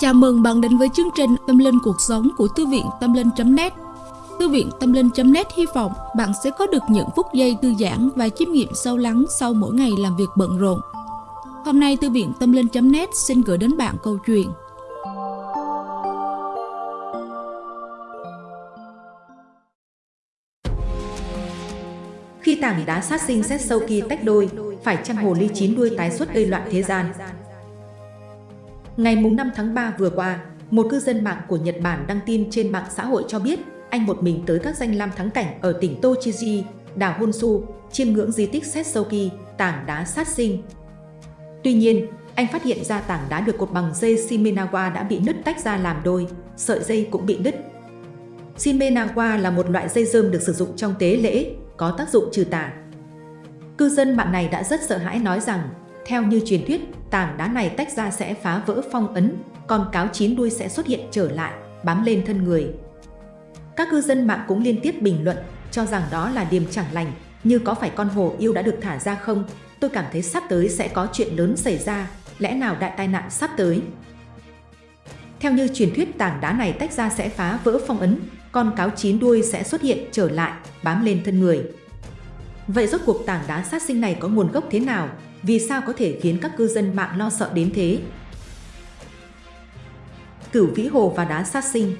Chào mừng bạn đến với chương trình Tâm Linh Cuộc Sống của Thư viện Tâm Linh.net Thư viện Tâm Linh.net hy vọng bạn sẽ có được những phút giây thư giãn và chiêm nghiệm sâu lắng sau mỗi ngày làm việc bận rộn. Hôm nay Thư viện Tâm Linh.net xin gửi đến bạn câu chuyện Khi tảng đá sát sinh xét sâu kỳ tách đôi, phải chăng hồ ly chín đuôi tái xuất gây loạn thế gian? Ngày 5 tháng 3 vừa qua, một cư dân mạng của Nhật Bản đăng tin trên mạng xã hội cho biết anh một mình tới các danh lam thắng cảnh ở tỉnh Tochiji, đảo Honshu, chiêm ngưỡng di tích Setsuki, tảng đá sát sinh. Tuy nhiên, anh phát hiện ra tảng đá được cột bằng dây Shimenawa đã bị nứt tách ra làm đôi, sợi dây cũng bị đứt. Shimenawa là một loại dây dơm được sử dụng trong tế lễ, có tác dụng trừ tà. Cư dân mạng này đã rất sợ hãi nói rằng, theo như truyền thuyết, tảng đá này tách ra sẽ phá vỡ phong ấn, con cáo chín đuôi sẽ xuất hiện trở lại, bám lên thân người. Các cư dân mạng cũng liên tiếp bình luận, cho rằng đó là điềm chẳng lành, như có phải con hồ yêu đã được thả ra không? Tôi cảm thấy sắp tới sẽ có chuyện lớn xảy ra, lẽ nào đại tai nạn sắp tới? Theo như truyền thuyết tảng đá này tách ra sẽ phá vỡ phong ấn, con cáo chín đuôi sẽ xuất hiện trở lại, bám lên thân người. Vậy rốt cuộc tảng đá sát sinh này có nguồn gốc thế nào? Vì sao có thể khiến các cư dân mạng lo sợ đến thế? Cửu vĩ hồ và đá sát sinh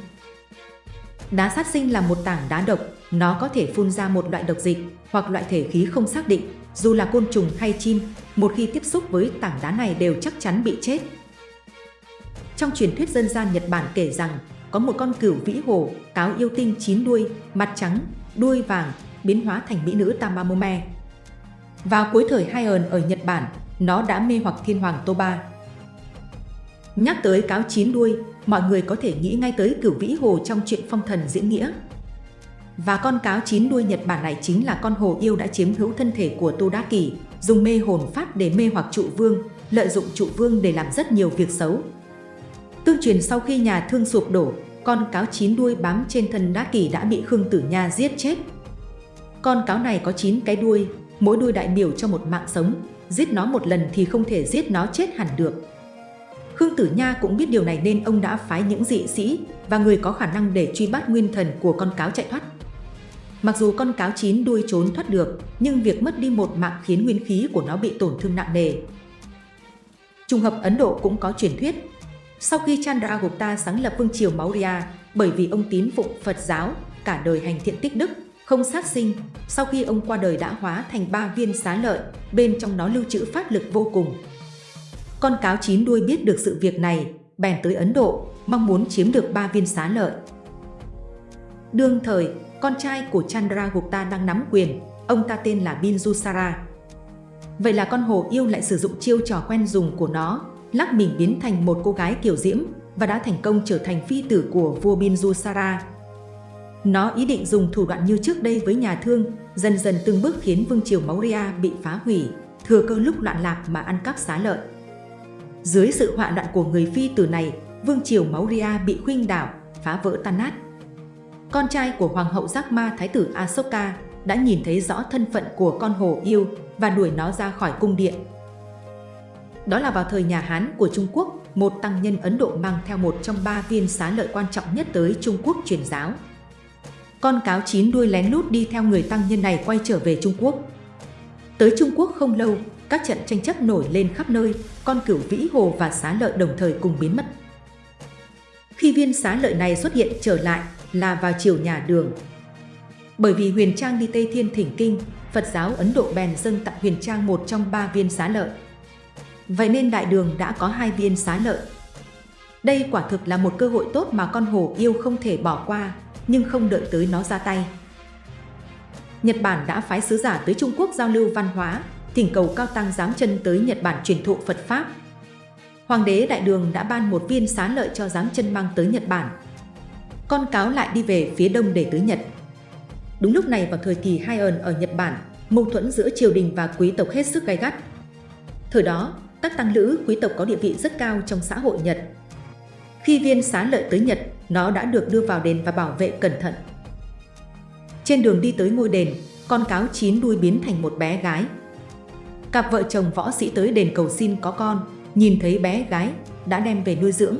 Đá sát sinh là một tảng đá độc, nó có thể phun ra một loại độc dịch hoặc loại thể khí không xác định, dù là côn trùng hay chim, một khi tiếp xúc với tảng đá này đều chắc chắn bị chết. Trong truyền thuyết dân gian Nhật Bản kể rằng, có một con cửu vĩ hồ, cáo yêu tinh chín đuôi, mặt trắng, đuôi vàng, biến hóa thành mỹ nữ Tamamome. Vào cuối thời Heian ở Nhật Bản, nó đã mê hoặc thiên hoàng Toba. Nhắc tới cáo chín đuôi, mọi người có thể nghĩ ngay tới cửu vĩ hồ trong chuyện phong thần diễn nghĩa. Và con cáo chín đuôi Nhật Bản này chính là con hồ yêu đã chiếm hữu thân thể của Tô Đá Kỳ, dùng mê hồn pháp để mê hoặc trụ vương, lợi dụng trụ vương để làm rất nhiều việc xấu. Tương truyền sau khi nhà thương sụp đổ, con cáo chín đuôi bám trên thân Đá Kỳ đã bị Khương Tử Nha giết chết. Con cáo này có 9 cái đuôi, mỗi đuôi đại biểu cho một mạng sống, giết nó một lần thì không thể giết nó chết hẳn được. Khương Tử Nha cũng biết điều này nên ông đã phái những dị sĩ và người có khả năng để truy bắt nguyên thần của con cáo chạy thoát. Mặc dù con cáo chín đuôi trốn thoát được, nhưng việc mất đi một mạng khiến nguyên khí của nó bị tổn thương nặng nề. Trùng hợp Ấn Độ cũng có truyền thuyết. Sau khi Chandragupta sáng lập vương triều Maurya, bởi vì ông tín phụng Phật giáo, cả đời hành thiện tích đức, không sát sinh, sau khi ông qua đời đã hóa thành ba viên xá lợi, bên trong nó lưu trữ pháp lực vô cùng. Con cáo chín đuôi biết được sự việc này, bèn tới Ấn Độ, mong muốn chiếm được ba viên xá lợi. Đương thời, con trai của Chandragupta đang nắm quyền, ông ta tên là Binjusara. Vậy là con hồ yêu lại sử dụng chiêu trò quen dùng của nó, lắc mình biến thành một cô gái kiểu diễm và đã thành công trở thành phi tử của vua Binjusara. Nó ý định dùng thủ đoạn như trước đây với nhà thương, dần dần từng bước khiến vương triều Maurya bị phá hủy, thừa cơ lúc loạn lạc mà ăn cắp xá lợi. Dưới sự họa loạn của người phi tử này, vương triều Maurya bị khuynh đảo, phá vỡ tan nát. Con trai của Hoàng hậu Giác Ma Thái tử Asoka đã nhìn thấy rõ thân phận của con hồ yêu và đuổi nó ra khỏi cung điện. Đó là vào thời nhà Hán của Trung Quốc, một tăng nhân Ấn Độ mang theo một trong ba viên xá lợi quan trọng nhất tới Trung Quốc truyền giáo. Con cáo chín đuôi lén lút đi theo người tăng nhân này quay trở về Trung Quốc. Tới Trung Quốc không lâu, các trận tranh chấp nổi lên khắp nơi, con cửu vĩ hồ và xá lợi đồng thời cùng biến mất. Khi viên xá lợi này xuất hiện trở lại là vào chiều nhà đường. Bởi vì Huyền Trang đi Tây Thiên Thỉnh Kinh, Phật giáo Ấn Độ bèn dâng tặng Huyền Trang một trong ba viên xá lợi. Vậy nên đại đường đã có hai viên xá lợi. Đây quả thực là một cơ hội tốt mà con hổ yêu không thể bỏ qua, nhưng không đợi tới nó ra tay. Nhật Bản đã phái sứ giả tới Trung Quốc giao lưu văn hóa, thỉnh cầu cao tăng giám chân tới Nhật Bản truyền thụ Phật Pháp. Hoàng đế Đại Đường đã ban một viên xá lợi cho giám chân mang tới Nhật Bản. Con cáo lại đi về phía đông để tới Nhật. Đúng lúc này vào thời kỳ hai ẩn ở Nhật Bản, mâu thuẫn giữa triều đình và quý tộc hết sức gay gắt. Thời đó, các tăng lữ quý tộc có địa vị rất cao trong xã hội Nhật. Khi viên xá lợi tới Nhật, nó đã được đưa vào đền và bảo vệ cẩn thận. Trên đường đi tới ngôi đền, con cáo chín đuôi biến thành một bé gái. Cặp vợ chồng võ sĩ tới đền cầu xin có con, nhìn thấy bé gái, đã đem về nuôi dưỡng.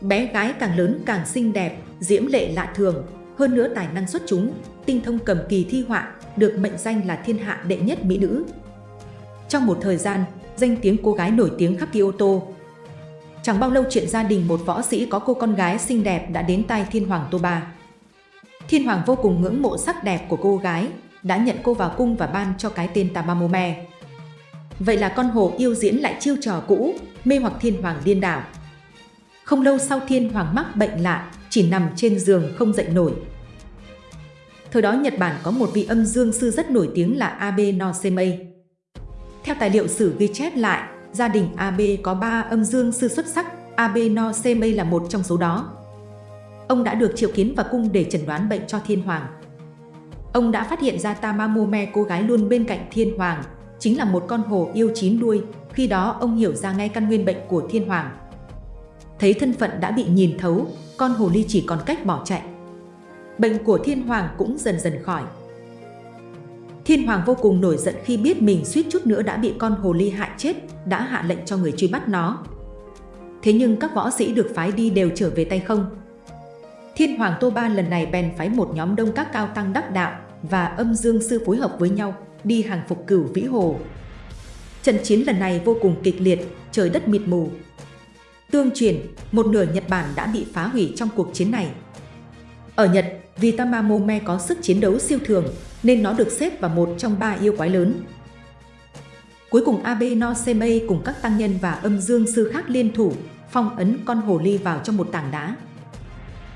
bé gái càng lớn càng xinh đẹp, diễm lệ lạ thường, hơn nữa tài năng xuất chúng, tinh thông cầm kỳ thi họa, được mệnh danh là thiên hạ đệ nhất mỹ nữ. Trong một thời gian, danh tiếng cô gái nổi tiếng khắp Kyoto. Chẳng bao lâu chuyện gia đình một võ sĩ có cô con gái xinh đẹp đã đến tai Thiên Hoàng Toba. Thiên Hoàng vô cùng ngưỡng mộ sắc đẹp của cô gái, đã nhận cô vào cung và ban cho cái tên Tamamome. Vậy là con hồ yêu diễn lại chiêu trò cũ, mê hoặc Thiên Hoàng điên đảo. Không lâu sau Thiên Hoàng mắc bệnh lạ, chỉ nằm trên giường không dậy nổi. Thời đó Nhật Bản có một vị âm dương sư rất nổi tiếng là Abe Nosemei. Theo tài liệu sử ghi chép lại, gia đình Ab có ba âm dương sư xuất sắc, Ab no Cm là một trong số đó. Ông đã được triệu kiến vào cung để chẩn đoán bệnh cho Thiên Hoàng. Ông đã phát hiện ra Tamamome cô gái luôn bên cạnh Thiên Hoàng, chính là một con hồ yêu chín đuôi, khi đó ông hiểu ra ngay căn nguyên bệnh của Thiên Hoàng. Thấy thân phận đã bị nhìn thấu, con hồ ly chỉ còn cách bỏ chạy. Bệnh của Thiên Hoàng cũng dần dần khỏi. Thiên Hoàng vô cùng nổi giận khi biết mình suýt chút nữa đã bị con hồ ly hại chết, đã hạ lệnh cho người truy bắt nó. Thế nhưng các võ sĩ được phái đi đều trở về tay không. Thiên Hoàng Tô Ba lần này bèn phái một nhóm đông các cao tăng đắc đạo và âm dương sư phối hợp với nhau đi hàng phục cửu vĩ hồ. Trận chiến lần này vô cùng kịch liệt, trời đất mịt mù. Tương truyền, một nửa Nhật Bản đã bị phá hủy trong cuộc chiến này. Ở Nhật, vì Tamamome có sức chiến đấu siêu thường nên nó được xếp vào một trong ba yêu quái lớn. Cuối cùng Abe no Semei cùng các tăng nhân và âm dương sư khác liên thủ, phong ấn con hồ ly vào trong một tảng đá.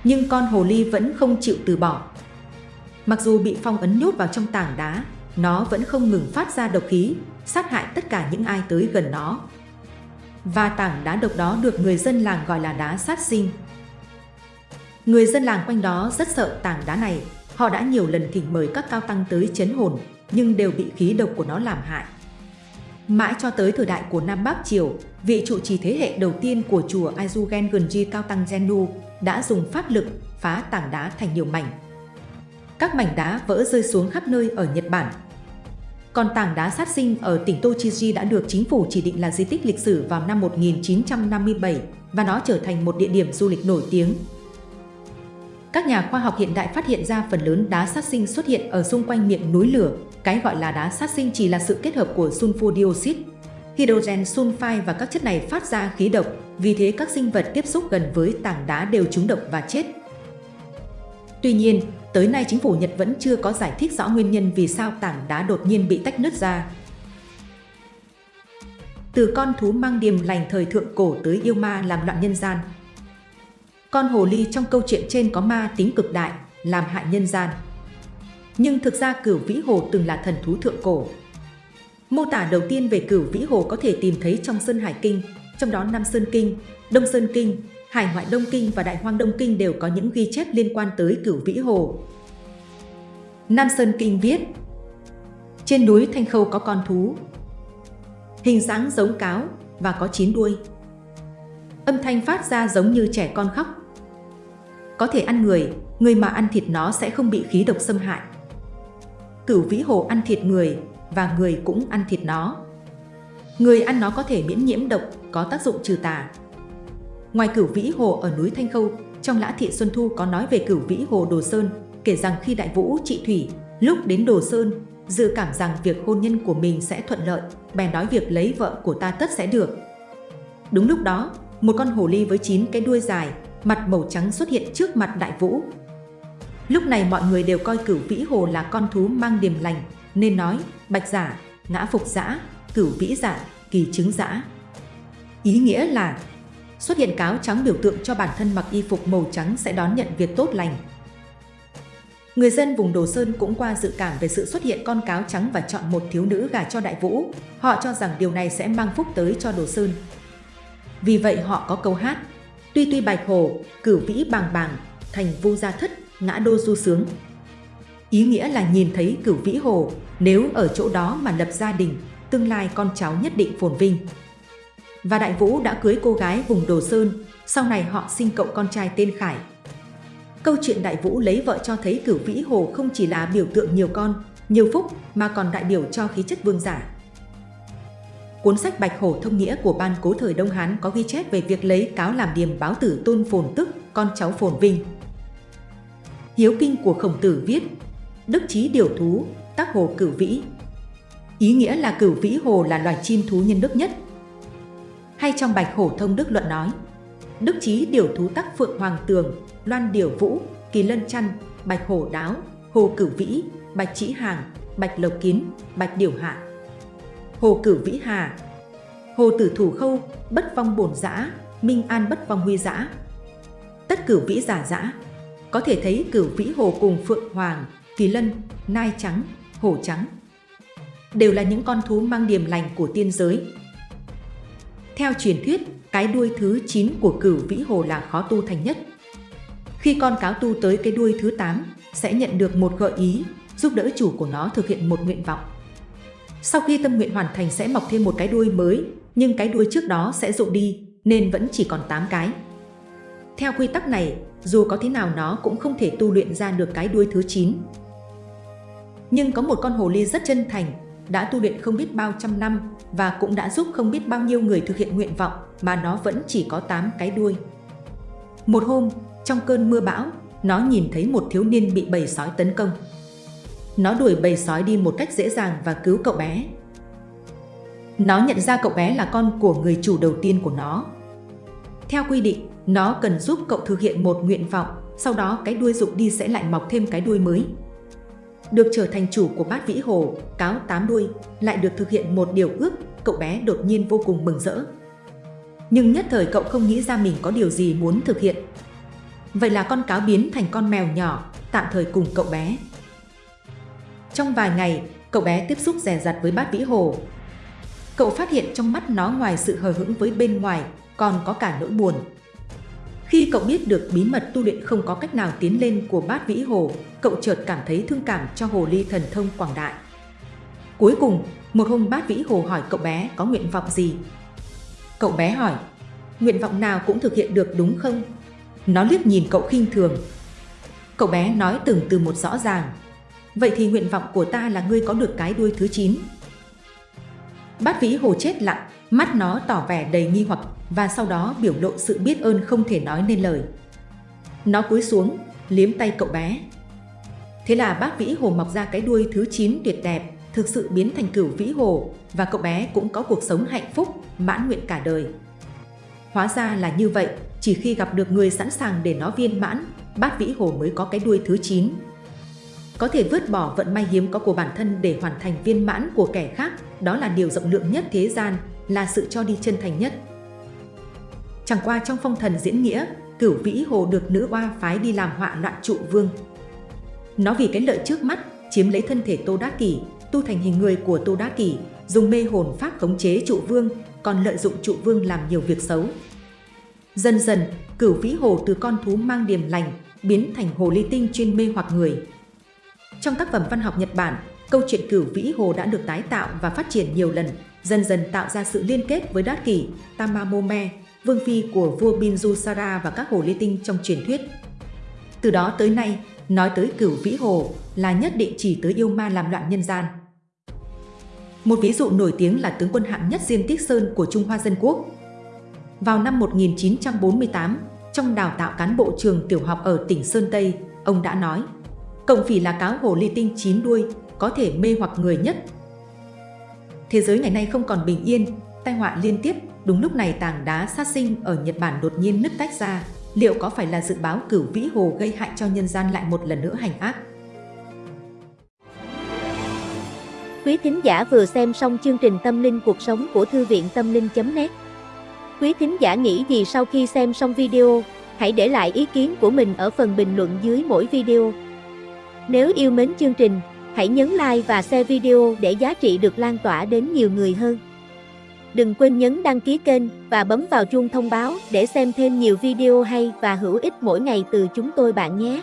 Nhưng con hồ ly vẫn không chịu từ bỏ. Mặc dù bị phong ấn nhốt vào trong tảng đá, nó vẫn không ngừng phát ra độc khí, sát hại tất cả những ai tới gần nó. Và tảng đá độc đó được người dân làng gọi là đá sát sinh. Người dân làng quanh đó rất sợ tảng đá này, họ đã nhiều lần thỉnh mời các cao tăng tới chấn hồn, nhưng đều bị khí độc của nó làm hại. Mãi cho tới thời đại của Nam Bắc Triều, vị trụ trì thế hệ đầu tiên của chùa Aizugen Gunji Cao Tăng Genu đã dùng pháp lực phá tảng đá thành nhiều mảnh. Các mảnh đá vỡ rơi xuống khắp nơi ở Nhật Bản. Còn tảng đá sát sinh ở tỉnh Tochigi đã được chính phủ chỉ định là di tích lịch sử vào năm 1957 và nó trở thành một địa điểm du lịch nổi tiếng. Các nhà khoa học hiện đại phát hiện ra phần lớn đá sát sinh xuất hiện ở xung quanh miệng núi lửa. Cái gọi là đá sát sinh chỉ là sự kết hợp của sulfur dioxide, hydrogen sulfide và các chất này phát ra khí độc, vì thế các sinh vật tiếp xúc gần với tảng đá đều trúng độc và chết. Tuy nhiên, tới nay chính phủ Nhật vẫn chưa có giải thích rõ nguyên nhân vì sao tảng đá đột nhiên bị tách nứt ra. Từ con thú mang điềm lành thời thượng cổ tới yêu ma làm loạn nhân gian. Con hồ ly trong câu chuyện trên có ma tính cực đại, làm hại nhân gian. Nhưng thực ra cửu vĩ hồ từng là thần thú thượng cổ. Mô tả đầu tiên về cửu vĩ hồ có thể tìm thấy trong Sơn Hải Kinh, trong đó Nam Sơn Kinh, Đông Sơn Kinh, Hải ngoại Đông Kinh và Đại Hoang Đông Kinh đều có những ghi chép liên quan tới cửu vĩ hồ. Nam Sơn Kinh viết Trên núi Thanh Khâu có con thú, hình dáng giống cáo và có chín đuôi. Âm thanh phát ra giống như trẻ con khóc. Có thể ăn người, người mà ăn thịt nó sẽ không bị khí độc xâm hại. Cửu vĩ hồ ăn thịt người và người cũng ăn thịt nó. Người ăn nó có thể miễn nhiễm độc, có tác dụng trừ tà. Ngoài cửu vĩ hồ ở núi Thanh Khâu, trong Lã Thị Xuân Thu có nói về cửu vĩ hồ Đồ Sơn, kể rằng khi đại vũ trị thủy, lúc đến Đồ Sơn, dự cảm rằng việc hôn nhân của mình sẽ thuận lợi, bèn nói việc lấy vợ của ta tất sẽ được. Đúng lúc đó, một con hồ ly với chín cái đuôi dài, mặt màu trắng xuất hiện trước mặt đại vũ. Lúc này mọi người đều coi cửu vĩ hồ là con thú mang điềm lành, nên nói bạch giả, ngã phục giả, cửu vĩ giả, kỳ chứng giả. Ý nghĩa là xuất hiện cáo trắng biểu tượng cho bản thân mặc y phục màu trắng sẽ đón nhận việc tốt lành. Người dân vùng Đồ Sơn cũng qua dự cảm về sự xuất hiện con cáo trắng và chọn một thiếu nữ gả cho Đại Vũ. Họ cho rằng điều này sẽ mang phúc tới cho Đồ Sơn. Vì vậy họ có câu hát Tuy tuy bạch hồ, cửu vĩ bàng bàng, thành vu gia thất, ngã đô du sướng. Ý nghĩa là nhìn thấy cửu vĩ hồ, nếu ở chỗ đó mà lập gia đình, tương lai con cháu nhất định phồn vinh và Đại Vũ đã cưới cô gái vùng Đồ Sơn, sau này họ sinh cậu con trai tên Khải. Câu chuyện Đại Vũ lấy vợ cho thấy cửu vĩ hồ không chỉ là biểu tượng nhiều con, nhiều phúc mà còn đại biểu cho khí chất vương giả. Cuốn sách Bạch Hổ Thông Nghĩa của Ban Cố thời Đông Hán có ghi chép về việc lấy cáo làm điềm báo tử tôn phồn tức, con cháu phồn vinh. Hiếu Kinh của Khổng Tử viết, Đức Chí Điều Thú, tác hồ cửu vĩ. Ý nghĩa là cửu vĩ hồ là loài chim thú nhân đức nhất. Hay trong Bạch Hổ Thông Đức Luận nói, Đức Chí Điều Thú tác Phượng Hoàng Tường, Loan Điều Vũ, Kỳ Lân Chăn, Bạch Hổ Đáo, Hồ Cửu Vĩ, Bạch Chỉ Hàng, Bạch Lộc Kiến, Bạch Điều Hạ. Hồ Cửu Vĩ Hà Hồ Tử Thủ Khâu, Bất Vong Bổn Giã, Minh An Bất Vong Huy Giã. Tất Cửu Vĩ Giả Giã Có thể thấy Cửu Vĩ Hồ cùng Phượng Hoàng, Kỳ Lân, Nai Trắng, Hổ Trắng đều là những con thú mang điềm lành của tiên giới. Theo truyền thuyết, cái đuôi thứ 9 của cửu vĩ hồ là khó tu thành nhất. Khi con cáo tu tới cái đuôi thứ 8, sẽ nhận được một gợi ý, giúp đỡ chủ của nó thực hiện một nguyện vọng. Sau khi tâm nguyện hoàn thành sẽ mọc thêm một cái đuôi mới, nhưng cái đuôi trước đó sẽ rụng đi, nên vẫn chỉ còn 8 cái. Theo quy tắc này, dù có thế nào nó cũng không thể tu luyện ra được cái đuôi thứ 9. Nhưng có một con hồ ly rất chân thành, đã tu luyện không biết bao trăm năm và cũng đã giúp không biết bao nhiêu người thực hiện nguyện vọng mà nó vẫn chỉ có 8 cái đuôi. Một hôm, trong cơn mưa bão, nó nhìn thấy một thiếu niên bị bầy sói tấn công. Nó đuổi bầy sói đi một cách dễ dàng và cứu cậu bé. Nó nhận ra cậu bé là con của người chủ đầu tiên của nó. Theo quy định, nó cần giúp cậu thực hiện một nguyện vọng, sau đó cái đuôi rụng đi sẽ lại mọc thêm cái đuôi mới. Được trở thành chủ của bát vĩ hồ, cáo tám đuôi, lại được thực hiện một điều ước, cậu bé đột nhiên vô cùng mừng rỡ. Nhưng nhất thời cậu không nghĩ ra mình có điều gì muốn thực hiện. Vậy là con cáo biến thành con mèo nhỏ, tạm thời cùng cậu bé. Trong vài ngày, cậu bé tiếp xúc rè rặt với bát vĩ hồ. Cậu phát hiện trong mắt nó ngoài sự hờ hững với bên ngoài, còn có cả nỗi buồn. Khi cậu biết được bí mật tu luyện không có cách nào tiến lên của bát vĩ hồ, cậu chợt cảm thấy thương cảm cho hồ ly thần thông quảng đại. Cuối cùng, một hôm bát vĩ hồ hỏi cậu bé có nguyện vọng gì. Cậu bé hỏi, nguyện vọng nào cũng thực hiện được đúng không? Nó liếc nhìn cậu khinh thường. Cậu bé nói từng từ một rõ ràng, vậy thì nguyện vọng của ta là ngươi có được cái đuôi thứ 9. Bát vĩ hồ chết lặng, mắt nó tỏ vẻ đầy nghi hoặc và sau đó biểu lộ sự biết ơn không thể nói nên lời. Nó cúi xuống, liếm tay cậu bé. Thế là bác vĩ hồ mọc ra cái đuôi thứ 9 tuyệt đẹp, thực sự biến thành cửu vĩ hồ và cậu bé cũng có cuộc sống hạnh phúc, mãn nguyện cả đời. Hóa ra là như vậy, chỉ khi gặp được người sẵn sàng để nó viên mãn, bát vĩ hồ mới có cái đuôi thứ 9. Có thể vứt bỏ vận may hiếm có của bản thân để hoàn thành viên mãn của kẻ khác, đó là điều rộng lượng nhất thế gian, là sự cho đi chân thành nhất. Chẳng qua trong phong thần diễn nghĩa, cửu vĩ hồ được nữ oa phái đi làm họa loạn trụ vương. Nó vì cái lợi trước mắt, chiếm lấy thân thể Tô Đá Kỷ, tu thành hình người của Tô Đá Kỷ, dùng mê hồn pháp khống chế trụ vương, còn lợi dụng trụ vương làm nhiều việc xấu. Dần dần, cửu vĩ hồ từ con thú mang điềm lành, biến thành hồ ly tinh chuyên mê hoặc người. Trong tác phẩm văn học Nhật Bản, câu chuyện cửu vĩ hồ đã được tái tạo và phát triển nhiều lần, dần dần tạo ra sự liên kết với Đát Kỷ, Tamamome, vương phi của vua Binjusara và các hồ ly tinh trong truyền thuyết. Từ đó tới nay, nói tới cửu vĩ hồ là nhất định chỉ tới yêu ma làm loạn nhân gian. Một ví dụ nổi tiếng là tướng quân hạng nhất Diêm Tích Sơn của Trung Hoa Dân Quốc. Vào năm 1948, trong đào tạo cán bộ trường tiểu học ở tỉnh Sơn Tây, ông đã nói Cộng phỉ là cáo hồ ly tinh chín đuôi, có thể mê hoặc người nhất. Thế giới ngày nay không còn bình yên, tai họa liên tiếp, đúng lúc này tảng đá sát sinh ở Nhật Bản đột nhiên nứt tách ra, liệu có phải là dự báo cửu vĩ hồ gây hại cho nhân gian lại một lần nữa hành ác? Quý thính giả vừa xem xong chương trình Tâm linh cuộc sống của Thư viện Tâm linh.net Quý thính giả nghĩ gì sau khi xem xong video, hãy để lại ý kiến của mình ở phần bình luận dưới mỗi video. Nếu yêu mến chương trình, hãy nhấn like và share video để giá trị được lan tỏa đến nhiều người hơn. Đừng quên nhấn đăng ký kênh và bấm vào chuông thông báo để xem thêm nhiều video hay và hữu ích mỗi ngày từ chúng tôi bạn nhé.